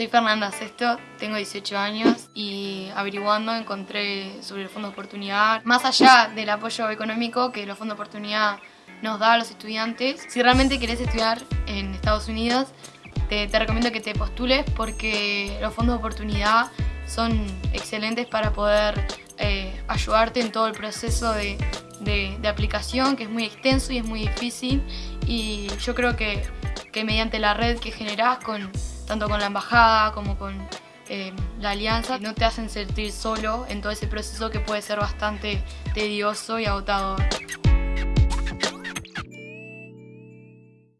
Soy Fernanda Sesto, tengo 18 años y averiguando encontré sobre el Fondo de Oportunidad, más allá del apoyo económico que el Fondo de Oportunidad nos da a los estudiantes, si realmente querés estudiar en Estados Unidos, te, recomiendo que te postules porque los fondos de oportunidad son excelentes para poder eh, ayudarte en todo el proceso de, aplicación, que es muy extenso y es muy difícil. Y yo creo que, que mediante la red que generás con tanto con la embajada como con eh, la alianza, no te hacen sentir solo en todo ese proceso que puede ser bastante tedioso y agotador.